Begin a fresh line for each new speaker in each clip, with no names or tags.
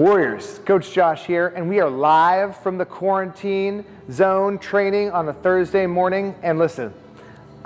Warriors, Coach Josh here, and we are live from the quarantine zone training on a Thursday morning. And listen,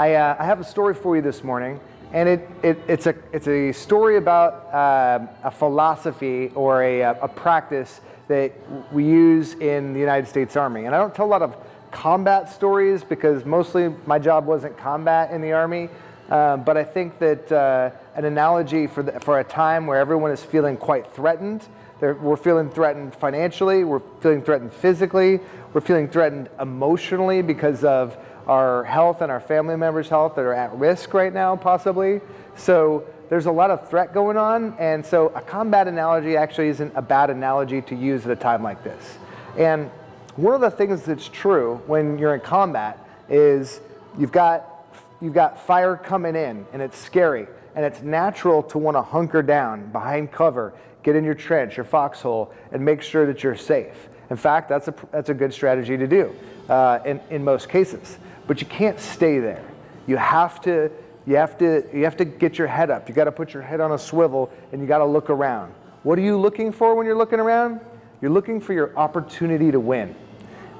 I, uh, I have a story for you this morning, and it, it, it's, a, it's a story about uh, a philosophy or a, a practice that we use in the United States Army. And I don't tell a lot of combat stories because mostly my job wasn't combat in the Army. Uh, but I think that uh, an analogy for, the, for a time where everyone is feeling quite threatened they're, we're feeling threatened financially, we're feeling threatened physically, we're feeling threatened emotionally because of our health and our family members' health that are at risk right now, possibly. So there's a lot of threat going on, and so a combat analogy actually isn't a bad analogy to use at a time like this. And one of the things that's true when you're in combat is you've got, you've got fire coming in, and it's scary, and it's natural to want to hunker down behind cover get in your trench, your foxhole, and make sure that you're safe. In fact, that's a, that's a good strategy to do uh, in, in most cases. But you can't stay there. You have to, you have to, you have to get your head up. You got to put your head on a swivel and you got to look around. What are you looking for when you're looking around? You're looking for your opportunity to win.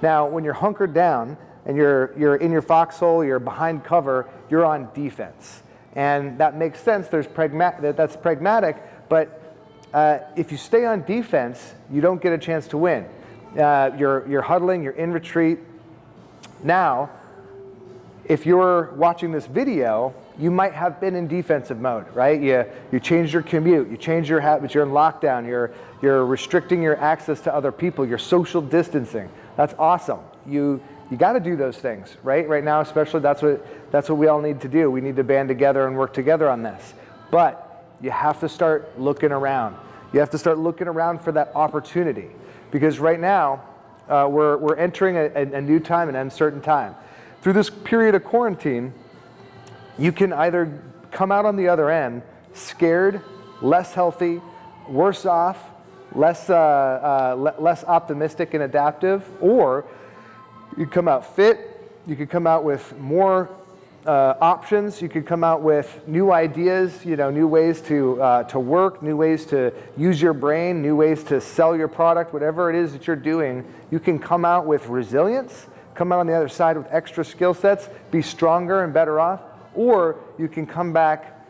Now, when you're hunkered down and you're, you're in your foxhole, you're behind cover, you're on defense. And that makes sense. There's pragma- that, that's pragmatic, but uh, if you stay on defense, you don't get a chance to win. Uh, you're, you're huddling, you're in retreat. Now, if you're watching this video, you might have been in defensive mode, right? You, you changed your commute, you changed your habits, you're in lockdown, you're, you're restricting your access to other people, you're social distancing. That's awesome. You, you got to do those things, right? Right now, especially, that's what, that's what we all need to do. We need to band together and work together on this. But you have to start looking around. You have to start looking around for that opportunity. Because right now, uh, we're, we're entering a, a new time, an uncertain time. Through this period of quarantine, you can either come out on the other end scared, less healthy, worse off, less, uh, uh, le less optimistic and adaptive, or you come out fit, you could come out with more uh, options. You could come out with new ideas, you know, new ways to, uh, to work, new ways to use your brain, new ways to sell your product, whatever it is that you're doing. You can come out with resilience, come out on the other side with extra skill sets, be stronger and better off, or you can come back,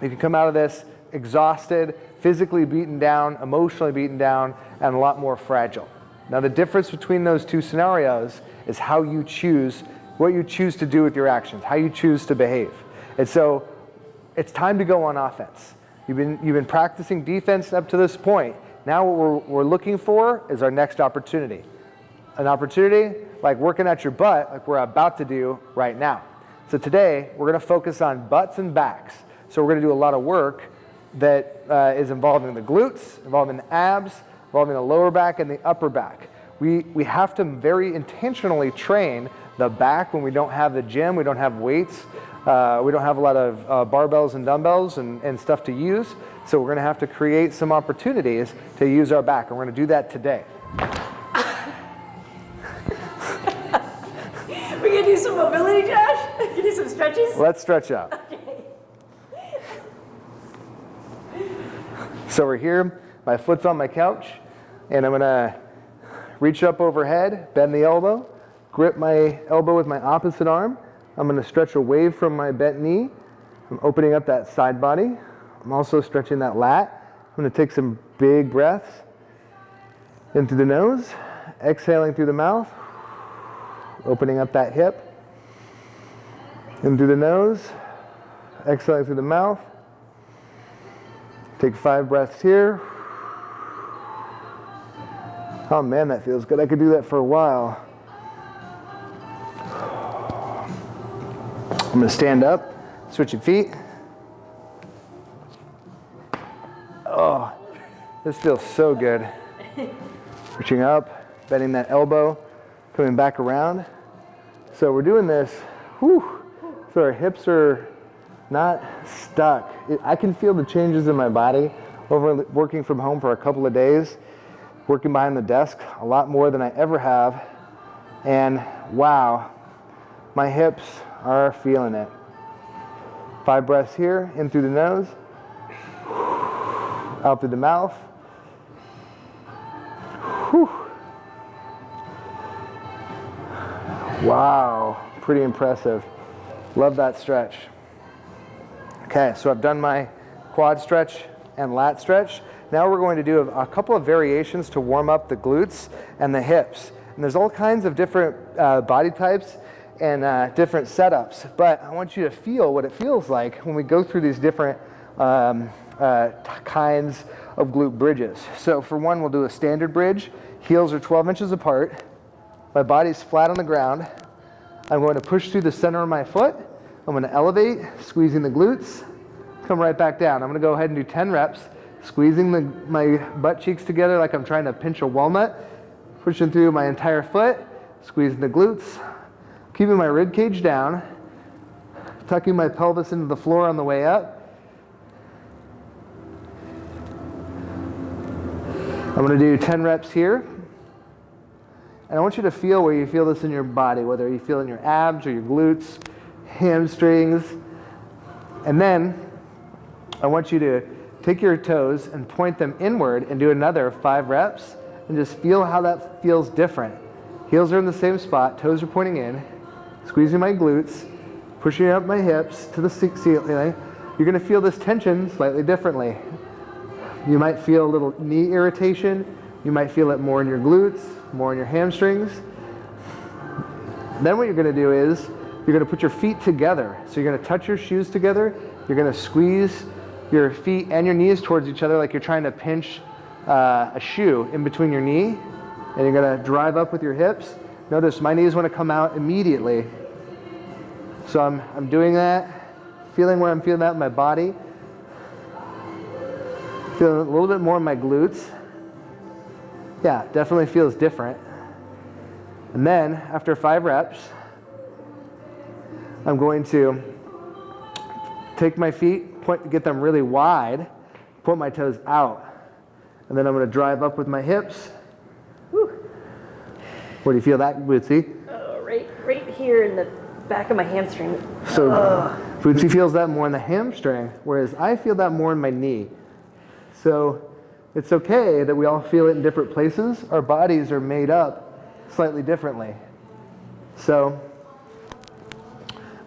you can come out of this exhausted, physically beaten down, emotionally beaten down, and a lot more fragile. Now the difference between those two scenarios is how you choose what you choose to do with your actions, how you choose to behave. And so it's time to go on offense. You've been, you've been practicing defense up to this point. Now what we're, we're looking for is our next opportunity. An opportunity like working at your butt, like we're about to do right now. So today, we're gonna focus on butts and backs. So we're gonna do a lot of work that uh, is involving the glutes, involving the abs, involving the lower back and the upper back. We, we have to very intentionally train the back when we don't have the gym, we don't have weights, uh, we don't have a lot of uh, barbells and dumbbells and, and stuff to use. So we're gonna have to create some opportunities to use our back. And we're gonna do that today.
we gonna do some mobility, Josh? We gonna do some stretches?
Let's stretch out. Okay. So we're here, my foot's on my couch, and I'm gonna reach up overhead, bend the elbow, grip my elbow with my opposite arm. I'm going to stretch away from my bent knee. I'm opening up that side body. I'm also stretching that lat. I'm going to take some big breaths in through the nose, exhaling through the mouth, opening up that hip. In through the nose, exhaling through the mouth. Take five breaths here. Oh man, that feels good. I could do that for a while. I'm gonna stand up, switch your feet. Oh, this feels so good. Reaching up, bending that elbow, coming back around. So we're doing this, whew, so our hips are not stuck. I can feel the changes in my body over working from home for a couple of days, working behind the desk a lot more than I ever have. And wow, my hips are feeling it. Five breaths here, in through the nose, out through the mouth. Whew. Wow, pretty impressive. Love that stretch. Okay, so I've done my quad stretch and lat stretch. Now we're going to do a, couple of variations to warm up the glutes and the hips. And there's all kinds of different uh, body types and uh, different setups, but I want you to feel what it feels like when we go through these different um, uh, kinds of glute bridges. So for one, we'll do a standard bridge. Heels are 12 inches apart. My body's flat on the ground. I'm going to push through the center of my foot. I'm going to elevate, squeezing the glutes, come right back down. I'm going to go ahead and do 10 reps, squeezing the, my butt cheeks together like I'm trying to pinch a walnut, pushing through my entire foot, squeezing the glutes, keeping my rib cage down, tucking my pelvis into the floor on the way up. I'm going to do 10 reps here. And I want you to feel where you feel this in your body, whether you feel in your abs or your glutes, hamstrings. And then I want you to take your toes and point them inward and do another five reps and just feel how that feels different. Heels are in the same spot, toes are pointing in, squeezing my glutes, pushing up my hips to the ceiling. You're gonna feel this tension slightly differently. You might feel a little knee irritation. You might feel it more in your glutes, more in your hamstrings. Then what you're gonna do is you're gonna put your feet together. So you're gonna touch your shoes together. You're gonna squeeze your feet and your knees towards each other like you're trying to pinch uh, a shoe in between your knee. And you're gonna drive up with your hips. Notice my knees wanna come out immediately. So I'm, I'm doing that, feeling where I'm feeling that in my body. Feeling a little bit more in my glutes. Yeah, definitely feels different. And then after five reps, I'm going to take my feet, point, get them really wide, point my toes out. And then I'm going to drive up with my hips. Whew. Where do you feel that, Bootsy?
Oh, right, right here in the back of my hamstring.
So Ugh. Bootsy feels that more in the hamstring, whereas I feel that more in my knee. So it's okay that we all feel it in different places. Our bodies are made up slightly differently. So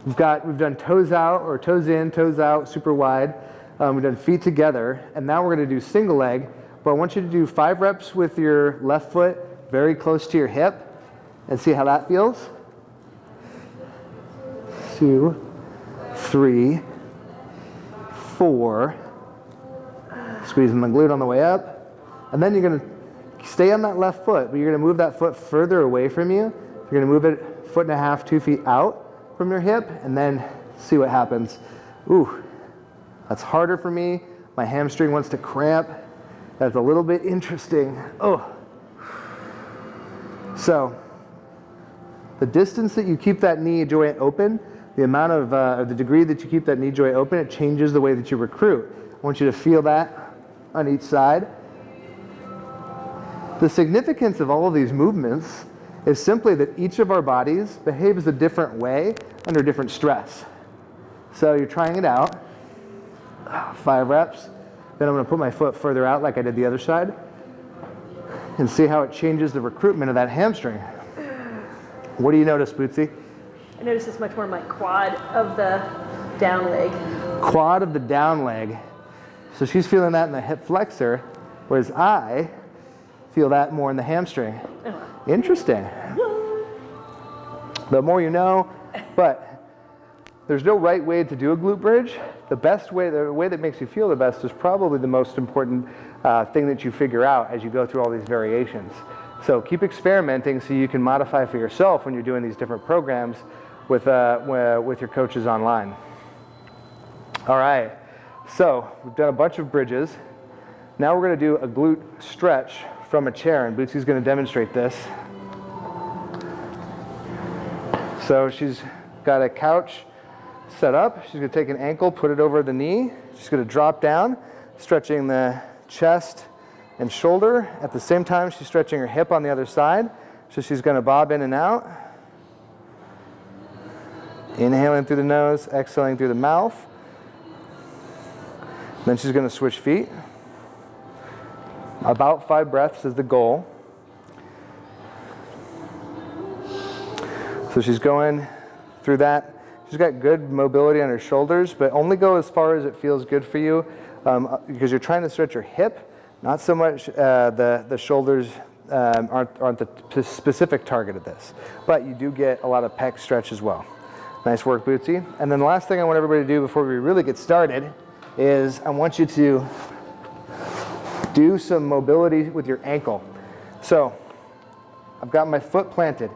we've got we've done toes out or toes in, toes out, super wide. Um, we've done feet together, and now we're going to do single leg. But I want you to do five reps with your left foot very close to your hip, and see how that feels. Two, three, four squeezing the glute on the way up. And then you're to stay on that left foot, but you're to move that foot further away from you. You're to move it foot and a half, two feet out from your hip, and then see what happens. Ooh, that's harder for me. My hamstring wants to cramp. That's a little bit interesting. Oh. So, the distance that you keep that knee joint open, the amount of, uh, or the degree that you keep that knee joint open, it changes the way that you recruit. I want you to feel that on each side. The significance of all of these movements is simply that each of our bodies behaves a different way under different stress. So you're trying it out, five reps. Then I'm gonna put my foot further out like I did the other side and see how it changes the recruitment of that hamstring. What do you notice, Bootsy?
I notice it's much more my quad of the down leg.
Quad of the down leg. So she's feeling that in the hip flexor, whereas I feel that more in the hamstring. Interesting. The more you know, but there's no right way to do a glute bridge. The best way, the way that makes you feel the best is probably the most important uh, thing that you figure out as you go through all these variations. So keep experimenting so you can modify for yourself when you're doing these different programs with, uh, with your coaches online. All right. So we've done a bunch of bridges. Now we're going to do a glute stretch from a chair, and Bootsy's going to demonstrate this. So she's got a couch set up. She's to take an ankle, put it over the knee. She's going to drop down, stretching the chest and shoulder. At the same time, she's stretching her hip on the other side. So she's going to bob in and out. Inhaling through the nose, exhaling through the mouth. Then she's gonna switch feet. About five breaths is the goal. So she's going through that. She's got good mobility on her shoulders, but only go as far as it feels good for you um, uh, because you're trying to stretch your hip, not so much uh, the, the shoulders um, aren't, aren't the specific target of this, but you do get a lot of pec stretch as well. Nice work, Bootsy. And then the last thing I want everybody to do before we really get started is I want you to do some mobility with your ankle. So I've got my foot planted.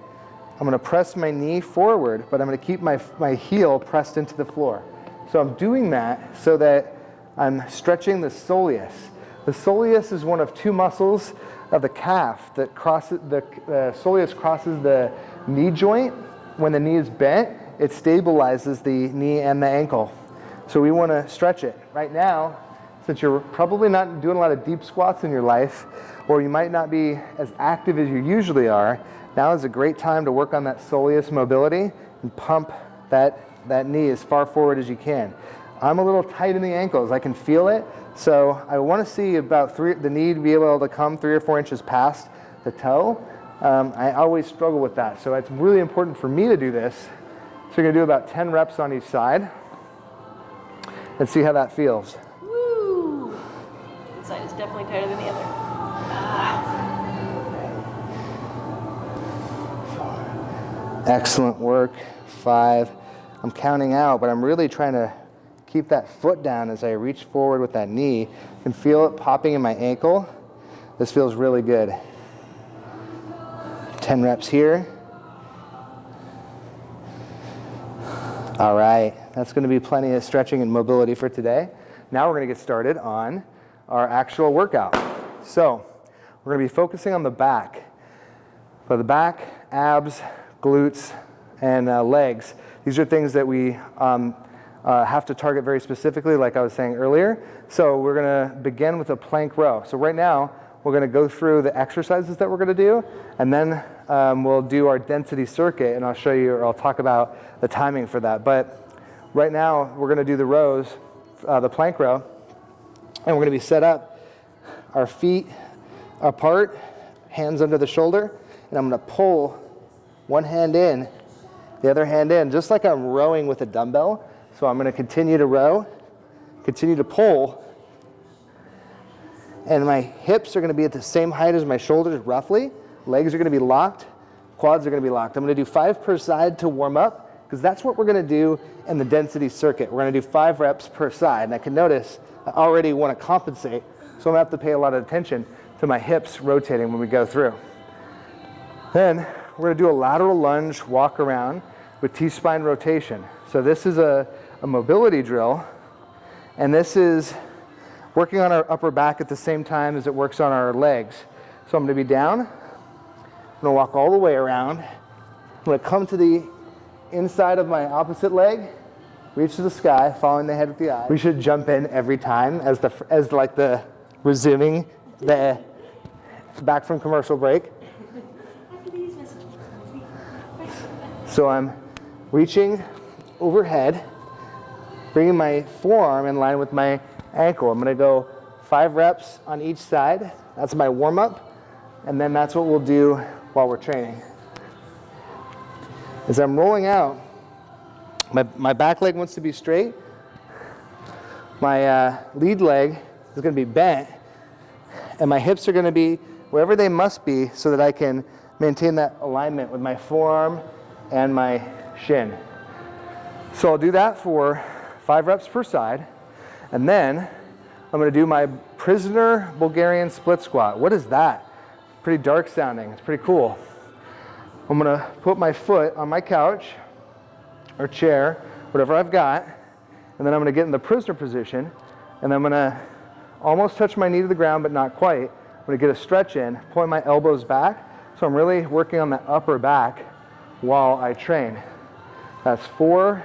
I'm gonna press my knee forward, but I'm gonna keep my, my heel pressed into the floor. So I'm doing that so that I'm stretching the soleus. The soleus is one of two muscles of the calf that crosses, the uh, soleus crosses the knee joint. When the knee is bent, it stabilizes the knee and the ankle. So we wanna stretch it. Right now, since you're probably not doing a lot of deep squats in your life, or you might not be as active as you usually are, now is a great time to work on that soleus mobility and pump that, that knee as far forward as you can. I'm a little tight in the ankles, I can feel it, so I want to see about three, the knee to be able to come three or four inches past the toe. Um, I always struggle with that, so it's really important for me to do this. So you're going to do about 10 reps on each side and see how that feels.
Woo! One side is definitely tighter than the other. Ah.
Excellent work. Five. I'm counting out, but I'm really trying to keep that foot down as I reach forward with that knee. Can feel it popping in my ankle. This feels really good. 10 reps here. All right, that's going to be plenty of stretching and mobility for today. Now we're going to get started on our actual workout. So we're going to be focusing on the back. For the back, abs, glutes, and uh, legs. These are things that we um, uh, have to target very specifically, like I was saying earlier. So we're going to begin with a plank row. So right now, we're going to go through the exercises that we're going to do, and then um, we'll do our density circuit, and I'll show you, or I'll talk about the timing for that. But right now, we're going to do the rows, uh, the plank row, and we're going to be set up, our feet apart, hands under the shoulder, and I'm going to pull one hand in, the other hand in, just like I'm rowing with a dumbbell. So I'm going to continue to row, continue to pull, and my hips are going to be at the same height as my shoulders roughly. Legs are going to be locked, quads are going to be locked. I'm going to do five per side to warm up because that's what we're going to do in the density circuit. We're going to do five reps per side. And I can notice I already want to compensate, so I'm to have to pay a lot of attention to my hips rotating when we go through. Then we're to do a lateral lunge walk around with T-spine rotation. So this is a, a mobility drill, and this is working on our upper back at the same time as it works on our legs. So I'm to be down, I'm to walk all the way around, I'm to come to the inside of my opposite leg, reach to the sky, following the head with the eye. We should jump in every time as the as like the resuming the back from commercial break. So I'm reaching overhead, bringing my forearm in line with my ankle. I'm to go five reps on each side. That's my warm up. And then that's what we'll do while we're training. As I'm rolling out, my, my back leg wants to be straight. My uh, lead leg is going to be bent. And my hips are going to be wherever they must be so that I can maintain that alignment with my forearm and my shin. So I'll do that for five reps per side. And then I'm going to do my prisoner Bulgarian split squat. What is that? Pretty dark sounding. It's pretty cool. I'm going to put my foot on my couch or chair, whatever I've got, and then I'm going to get in the prisoner position, and I'm going to almost touch my knee to the ground, but not quite. I'm going to get a stretch in, point my elbows back, so I'm really working on the upper back while I train. That's four,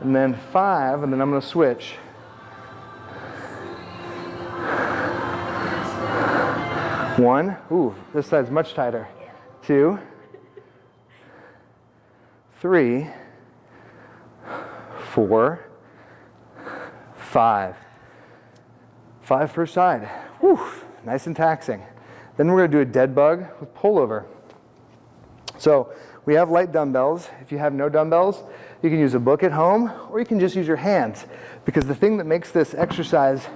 and then five, and then I'm going to switch. One, ooh, this side's much tighter. Two, three, four, five. Five per side. Whew, nice and taxing. Then we're to do a dead bug with pullover. So we have light dumbbells. If you have no dumbbells, you can use a book at home or you can just use your hands because the thing that makes this exercise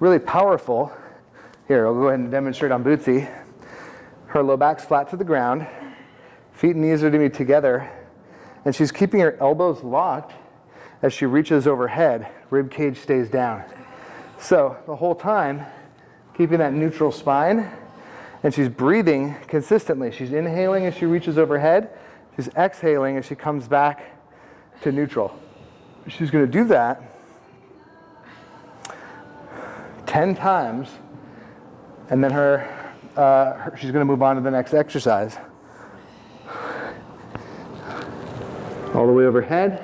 really powerful, here, I'll go ahead and demonstrate on Bootsy. Her low back's flat to the ground, feet and knees are to be together, and she's keeping her elbows locked as she reaches overhead, rib cage stays down. So the whole time, keeping that neutral spine, and she's breathing consistently. She's inhaling as she reaches overhead, she's exhaling as she comes back to neutral. She's gonna do that 10 times, and then her, uh, her she's gonna move on to the next exercise. All the way overhead,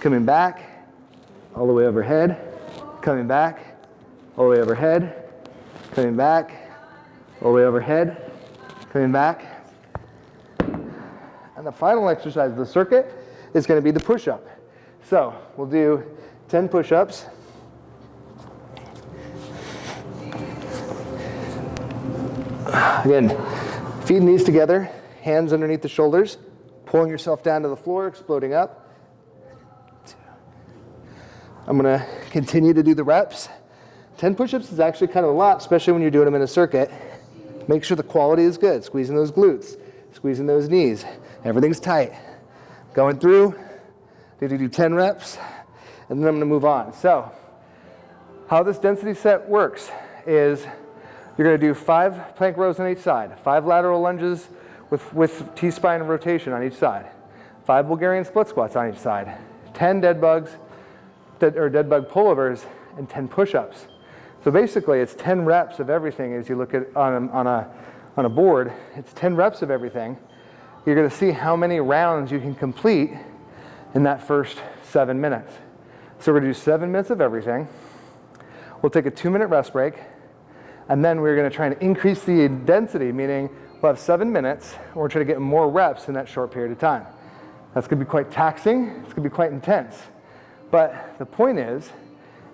coming back, all the way overhead, coming back, all the way overhead, coming back, all the way overhead, coming back. And the final exercise of the circuit is going to be the push-up. So we'll do 10 push-ups. Again, feet and knees together, hands underneath the shoulders, pulling yourself down to the floor, exploding up. I'm gonna continue to do the reps. 10 push-ups is actually kind of a lot, especially when you're doing them in a circuit. Make sure the quality is good, squeezing those glutes, squeezing those knees. Everything's tight. Going through, need to do 10 reps, and then I'm gonna move on. So, how this density set works is you're gonna do five plank rows on each side, five lateral lunges with, with T-spine rotation on each side, five Bulgarian split squats on each side, 10 dead bugs, or dead bug pullovers, and 10 push-ups. So basically, it's 10 reps of everything as you look at on a, on a, on a board. It's 10 reps of everything. You're going to see how many rounds you can complete in that first seven minutes. So we're going to do seven minutes of everything. We'll take a two-minute rest break, and then we're going to try and increase the density, meaning we'll have seven minutes, and we're trying to get more reps in that short period of time. That's going to be quite taxing. It's to be quite intense. But the point is,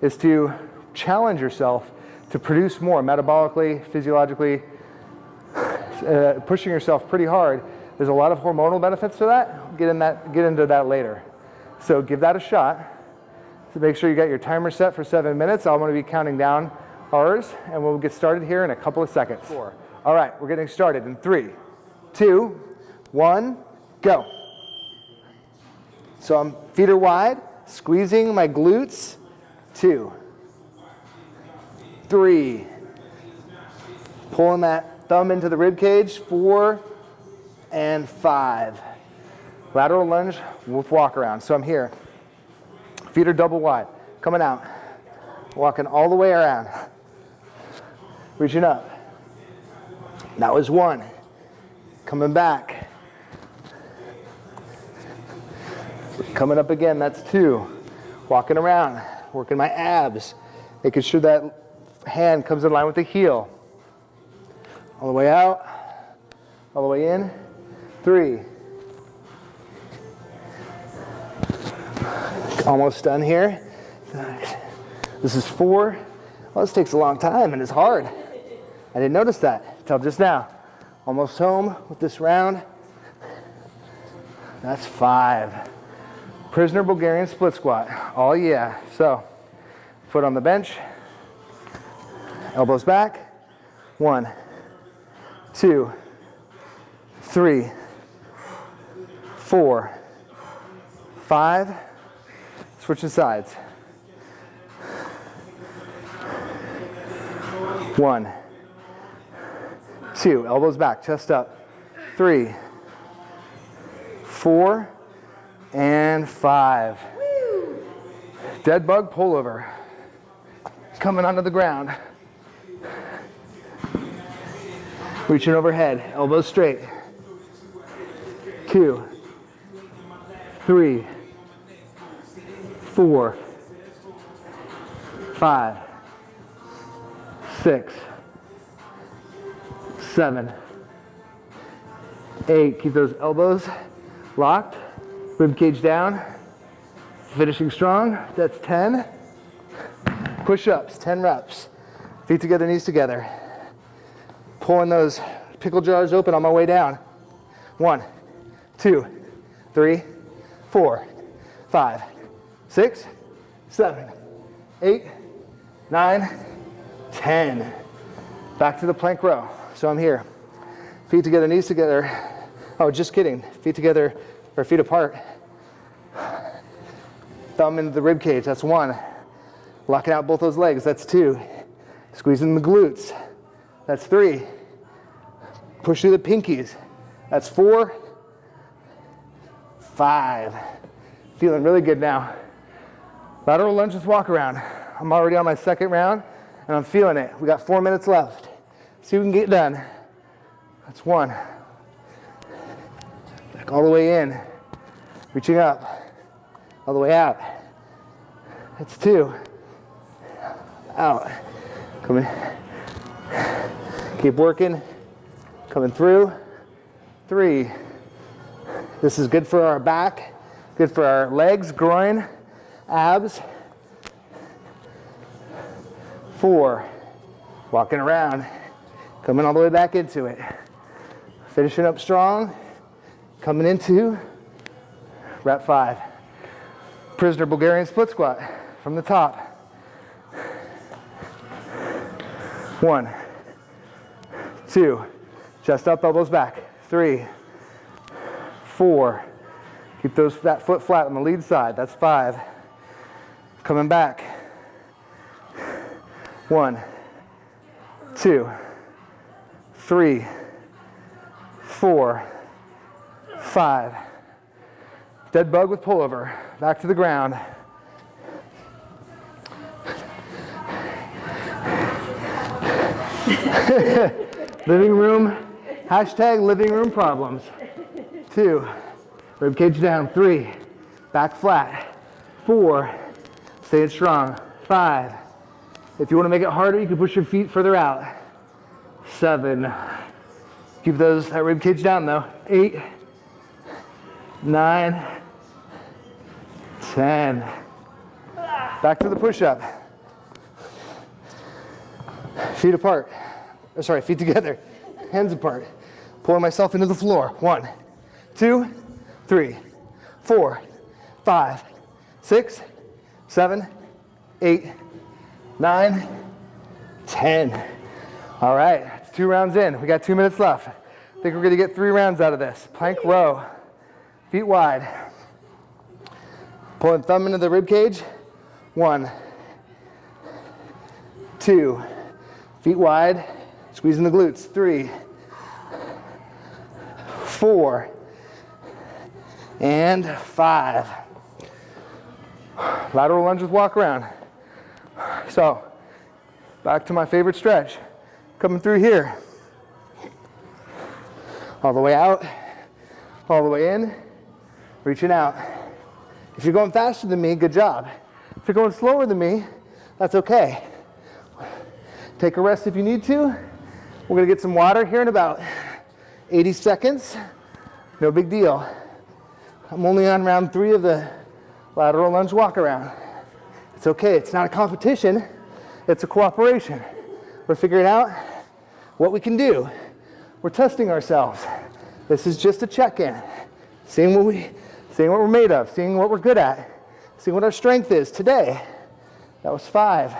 is to challenge yourself to produce more metabolically, physiologically, uh, pushing yourself pretty hard. There's a lot of hormonal benefits to that. Get, in that. get into that later. So give that a shot. So make sure you got your timer set for seven minutes. I'm to be counting down ours, and we'll get started here in a couple of seconds. Four. All right, we're getting started in three, two, one, go. So I'm feet are wide, squeezing my glutes. Two, three. Pulling that thumb into the rib cage, four and five. Lateral lunge with walk around. So I'm here. Feet are double wide. Coming out. Walking all the way around. Reaching up. That was one. Coming back. Coming up again, that's two. Walking around, working my abs, making sure that hand comes in line with the heel. All the way out, all the way in. Three. Almost done here. This is four. Well, this takes a long time and it's hard. I didn't notice that until just now. Almost home with this round. That's five. Prisoner Bulgarian split squat. Oh yeah. So, foot on the bench, elbows back. One, two, three, four, five. Switching sides. One, two, elbows back, chest up. Three, four, and five. Dead bug pullover. Coming onto the ground. Reaching overhead, elbows straight. Two, three, four, five, six, seven, eight. Keep those elbows locked. Rib cage down. Finishing strong. That's 10. Push-ups, 10 reps. Feet together, knees together. Pulling those pickle jars open on my way down. One, two, three, four, five, six, seven, eight, nine, ten. Back to the plank row. So I'm here. Feet together, knees together. Oh, just kidding. Feet together or feet apart. Thumb into the rib cage. That's one. Locking out both those legs. That's two. Squeezing the glutes. That's three. Push through the pinkies. That's four. Five. Feeling really good now. Lateral lunge with walk around. I'm already on my second round and I'm feeling it. We got four minutes left. See if we can get done. That's one. Back all the way in. Reaching up. All the way out. That's two. Out. Coming. Keep working. Coming through. Three. This is good for our back, good for our legs, groin, abs. Four. Walking around. Coming all the way back into it. Finishing up strong. Coming into rep five. Prisoner Bulgarian split squat from the top. One, two, chest up, elbows back. Three, four, keep those that foot flat on the lead side. That's five. Coming back. One, two, three, four, five. Dead bug with pullover. Back to the ground. living room, hashtag living room problems. Two, rib cage down. Three, back flat. Four, staying strong. Five, if you want to make it harder, you can push your feet further out. Seven, keep those, that rib cage down though. Eight, nine, ten. Back to the push-up. Feet apart. Or sorry, feet together. Hands apart. Pulling myself into the floor. One, two, three, four, five, six, seven, eight, nine, ten. All right, it's two rounds in. We got two minutes left. I think we're gonna get three rounds out of this. Plank row, feet wide. Pulling thumb into the rib cage. One, two, feet wide, squeezing the glutes. Three, four, and five. Lateral lunges walk around. So, back to my favorite stretch. Coming through here. All the way out, all the way in, reaching out. If you're going faster than me, good job. If you're going slower than me, that's okay. Take a rest if you need to. We're gonna get some water here in about 80 seconds. No big deal. I'm only on round three of the lateral lunge walk around. It's okay, it's not a competition, it's a cooperation. We're figuring out what we can do. We're testing ourselves. This is just a check-in. Seeing what we, seeing what we're made of, seeing what we're good at, seeing what our strength is today. That was five.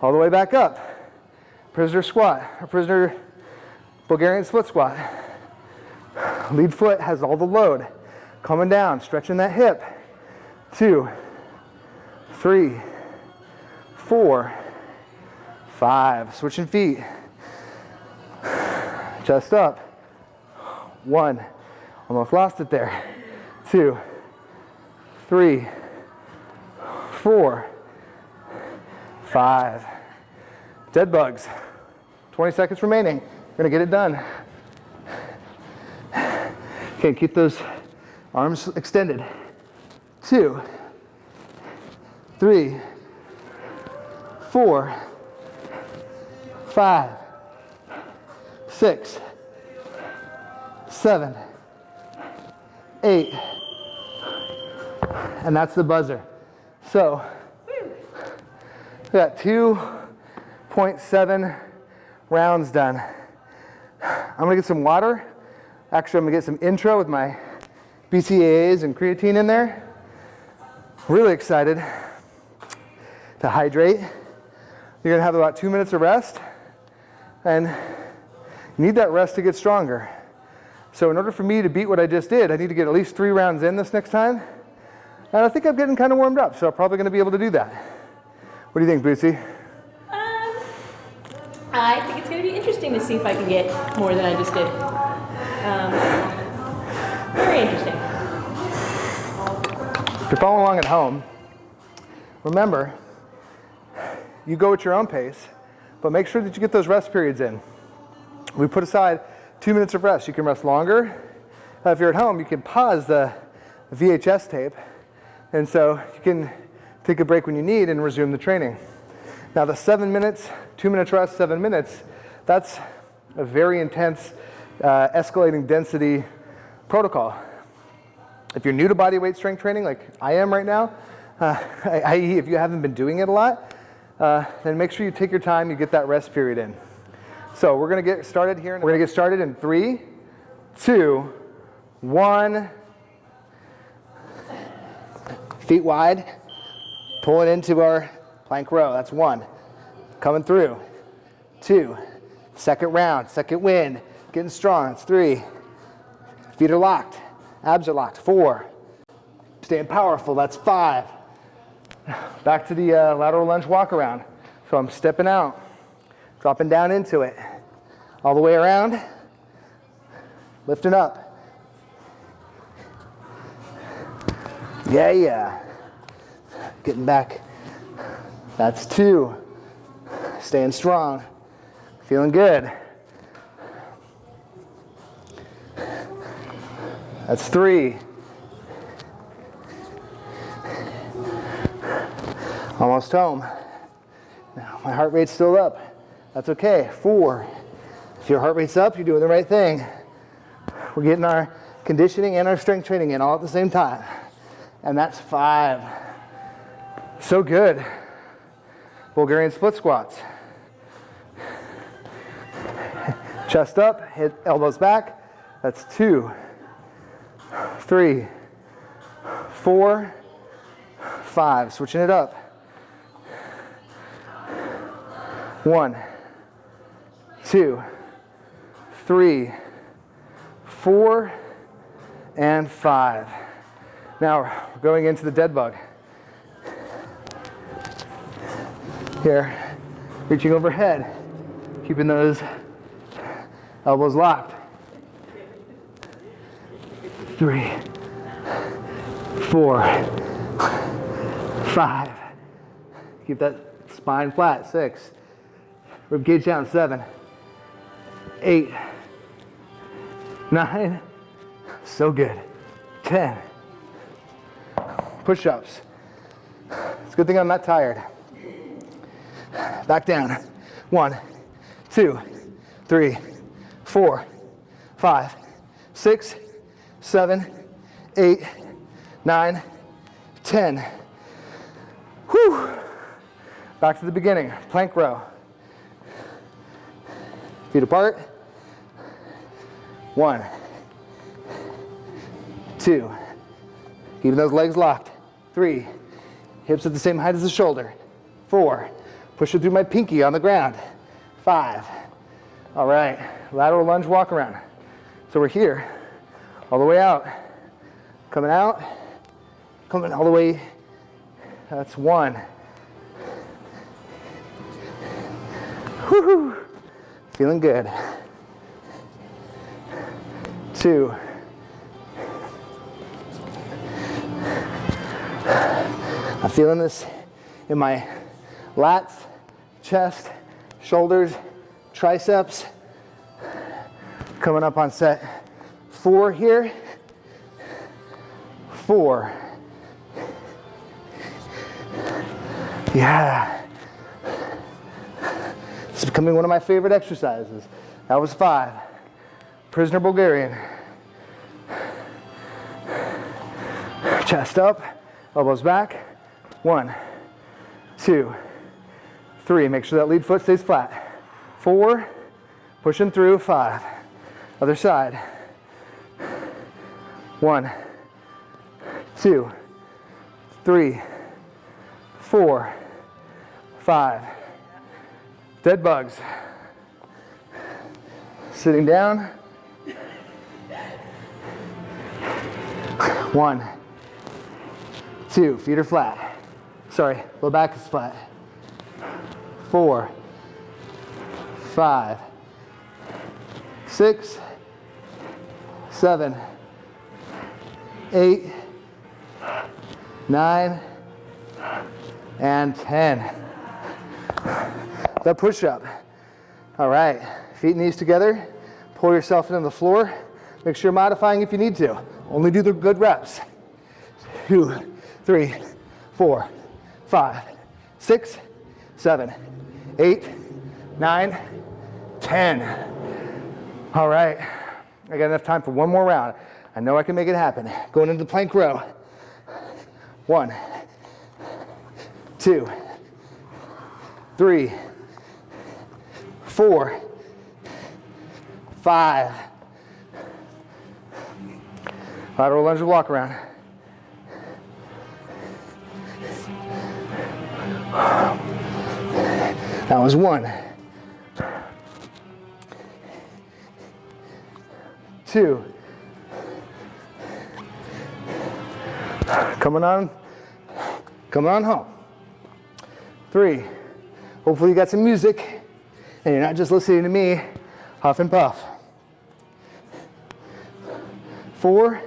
All the way back up. Prisoner squat, or prisoner Bulgarian split squat. Lead foot has all the load. Coming down, stretching that hip. Two, three, four, five. Switching feet. Chest up. One. Almost lost it there. Two, three, four, five. Dead bugs. 20 seconds remaining. We're gonna get it done. Okay, keep those arms extended. Two, three, four, five, six, seven, eight, and that's the buzzer. So, we got 2.7 rounds done. I'm gonna get some water. Actually, I'm gonna get some intro with my BCAAs and creatine in there. Really excited to hydrate. You're gonna have about two minutes of rest and you need that rest to get stronger. So in order for me to beat what I just did, I need to get at least three rounds in this next time. And I think I'm getting kind of warmed up, so I'm probably gonna be able to do that. What do you think, Bootsy?
Um, I think it's going to be interesting to see if I can get more than I just did. Um, very interesting.
If you're following along at home, remember, you go at your own pace, but make sure that you get those rest periods in. We put aside two minutes of rest. You can rest longer. Uh, if you're at home, you can pause the VHS tape, and so you can take a break when you need and resume the training. Now the seven minutes, two minutes rest, seven minutes, that's a very intense uh, escalating density protocol. If you're new to body weight strength training, like I am right now, uh, i.e. if you haven't been doing it a lot, uh, then make sure you take your time, you get that rest period in. So we're gonna get started here. We're gonna get started in three, two, one. Feet wide, pulling into our plank row, that's one. Coming through, two. Second round, second wind, getting strong, that's three. Feet are locked, abs are locked, four. Staying powerful, that's five. Back to the uh, lateral lunge walk around. So I'm stepping out, dropping down into it. All the way around, lifting up. Yeah, yeah. Getting back. That's two. Staying strong. Feeling good. That's three. Almost home. Now, my heart rate's still up. That's okay. Four. If your heart rate's up, you're doing the right thing. We're getting our conditioning and our strength training in all at the same time. And that's five. So good. Bulgarian split squats. Chest up, hit elbows back. That's two, three, four, five. Switching it up. One, two, three, four, and five. Now we're going into the dead bug. Here, reaching overhead, keeping those elbows locked. Three, four, five. Keep that spine flat. Six. Rib cage down. Seven, eight, nine. So good. Ten. Push-ups. It's a good thing I'm not tired. Back down. One, two, three, four, five, six, seven, eight, nine, ten. Whew. Back to the beginning. Plank row. Feet apart. One, two, keeping those legs locked. Three, hips at the same height as the shoulder. Four, push it through my pinky on the ground. Five, all right, lateral lunge walk around. So we're here, all the way out, coming out, coming all the way, that's one. Woohoo! Feeling good. Two. I'm feeling this in my lats, chest, shoulders, triceps. Coming up on set four here. Four. Yeah. It's becoming one of my favorite exercises. That was five. Prisoner Bulgarian. Chest up, elbows back. One, two, three. Make sure that lead foot stays flat. Four, pushing through. Five. Other side. One, two, three, four, five. Dead bugs. Sitting down. One, two, feet are flat. Sorry, low back is flat. Four, five, six, seven, eight, nine, and 10. The push up. All right, feet and knees together. Pull yourself into the floor. Make sure you're modifying if you need to. Only do the good reps. Two, three, four, five, six, seven, eight, nine, ten. All right, I got enough time for one more round. I know I can make it happen. Going into the plank row. One, two, three, four, five. Lateral lunge walk around. That was one. Two. Coming on, coming on home. Three. Hopefully you got some music and you're not just listening to me huff and puff. Four.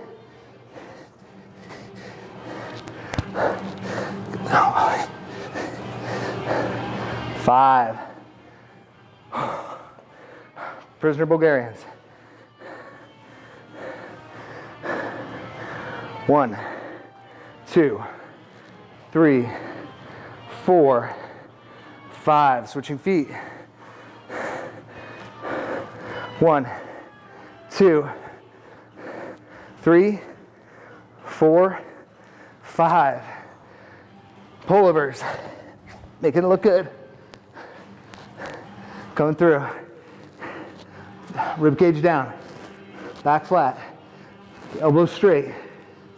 Five. Prisoner Bulgarians. One, two, three, four, five. Switching feet. One, two, three, four, five. Pullovers. Making it look good. Coming through. Rib cage down. Back flat. Elbows straight.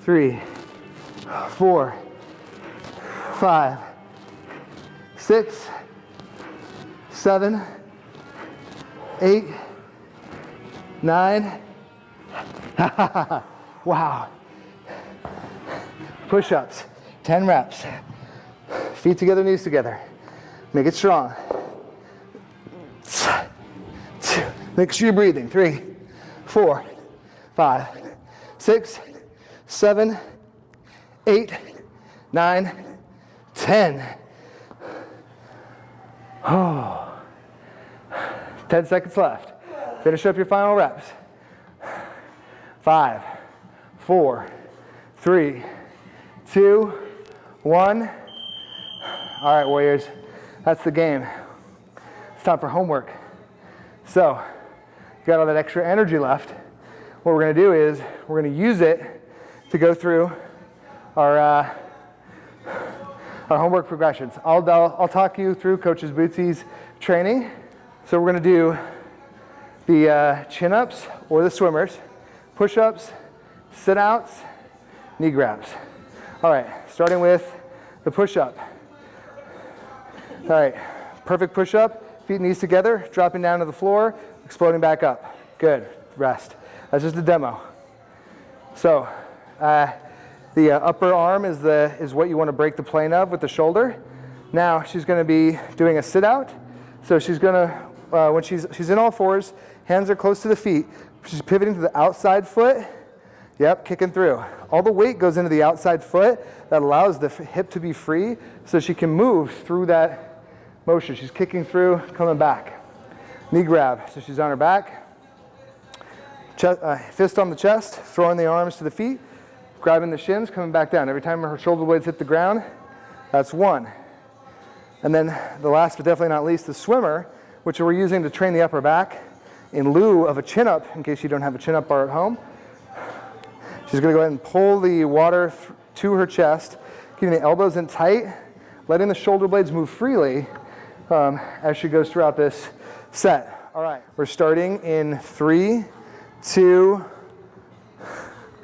Three, four, five, six, seven, eight, nine. wow. Push ups, 10 reps. Feet together, knees together. Make it strong. Make sure you're breathing. Three, four, five, six, seven, eight, nine, ten. Oh. 10 seconds left. Finish up your final reps. Five, four, three, two, one. All right, Warriors, that's the game. It's time for homework. So, got all that extra energy left. What we're gonna do is we're gonna use it to go through our, uh, our homework progressions. I'll, I'll, I'll talk you through Coaches Bootsy's training. So we're gonna do the uh, chin-ups or the swimmers, push-ups, sit-outs, knee grabs. All right, starting with the push-up. All right, perfect push-up, feet and knees together, dropping down to the floor, exploding back up. Good, rest. That's just a demo. So, uh, the uh, upper arm is, the, is what you want to break the plane of with the shoulder. Now she's going to be doing a sit out. So she's going to, uh, when she's, she's in all fours, hands are close to the feet. She's pivoting to the outside foot. Yep, kicking through. All the weight goes into the outside foot. That allows the hip to be free so she can move through that motion. She's kicking through, coming back. Knee grab, so she's on her back. Chest, uh, fist on the chest, throwing the arms to the feet grabbing the shins, coming back down. Every time her shoulder blades hit the ground, that's one. And then the last but definitely not least, the swimmer, which we're using to train the upper back in lieu of a chin up, in case you don't have a chin up bar at home. She's gonna go ahead and pull the water to her chest, keeping the elbows in tight, letting the shoulder blades move freely um, as she goes throughout this set. All right, we're starting in three, two,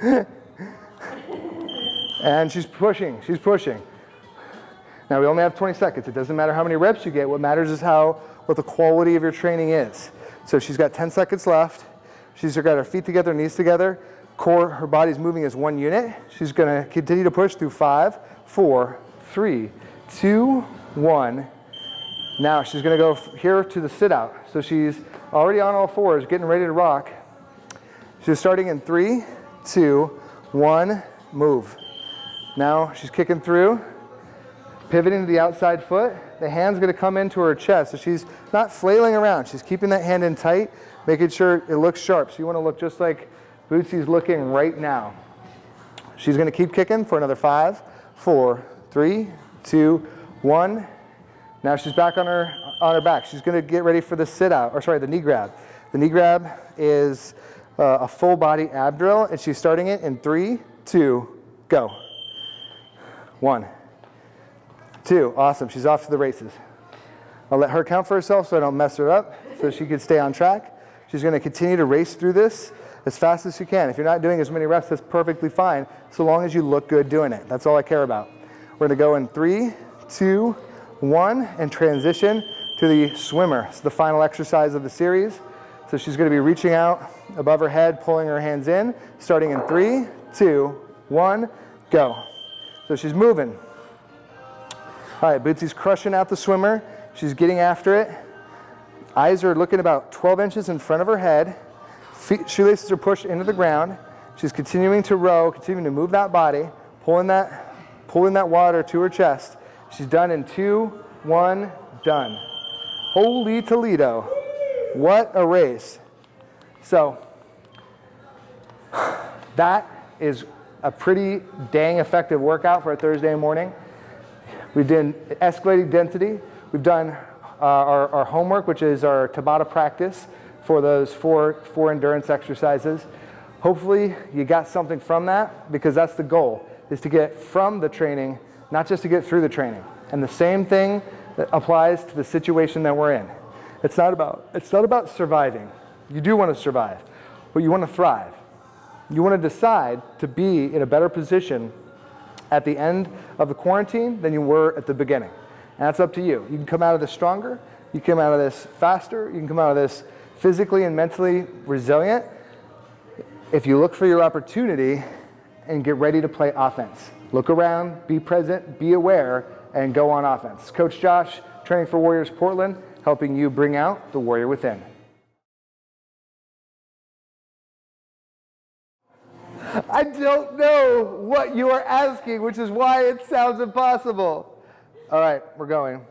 And she's pushing, she's pushing. Now we only have 20 seconds. It doesn't matter how many reps you get. What matters is how, what the quality of your training is. So she's got 10 seconds left. She's got her feet together, knees together. Core, her body's moving as one unit. She's gonna continue to push through five, four, three, two, one. Now she's gonna go here to the sit out. So she's already on all fours, getting ready to rock. She's starting in three, two, one, move. Now she's kicking through, pivoting to the outside foot. The hand's gonna come into her chest. So she's not flailing around. She's keeping that hand in tight, making sure it looks sharp. So you wanna look just like Bootsy's looking right now. She's gonna keep kicking for another five, four, three, two, one. Now she's back on her, on her back. She's gonna get ready for the sit out, or sorry, the knee grab. The knee grab is uh, a full body ab drill and she's starting it in three, two, go. One, two, awesome. She's off to the races. I'll let her count for herself so I don't mess her up so she can stay on track. She's gonna continue to race through this as fast as you can. If you're not doing as many reps, that's perfectly fine, so long as you look good doing it. That's all I care about. We're gonna go in three, two, one, and transition to the swimmer. It's the final exercise of the series. So she's gonna be reaching out above her head, pulling her hands in, starting in three, two, one, go. So she's moving. All right, Bootsy's crushing out the swimmer. She's getting after it. Eyes are looking about 12 inches in front of her head. Feet, shoelaces are pushed into the ground. She's continuing to row, continuing to move that body, pulling that, pulling that water to her chest. She's done in two, one, done. Holy Toledo. What a race. So, that is a pretty dang effective workout for a Thursday morning. We've done escalating density. We've done uh, our, our homework, which is our Tabata practice for those four, four endurance exercises. Hopefully you got something from that because that's the goal, is to get from the training, not just to get through the training. And the same thing applies to the situation that we're in. It's not about, it's not about surviving. You do want to survive, but you want to thrive. You want to decide to be in a better position at the end of the quarantine than you were at the beginning. And that's up to you. You can come out of this stronger, you can come out of this faster, you can come out of this physically and mentally resilient if you look for your opportunity and get ready to play offense. Look around, be present, be aware, and go on offense. Coach Josh, Training for Warriors Portland, helping you bring out the warrior within. I don't know what you are asking, which is why it sounds impossible. All right, we're going.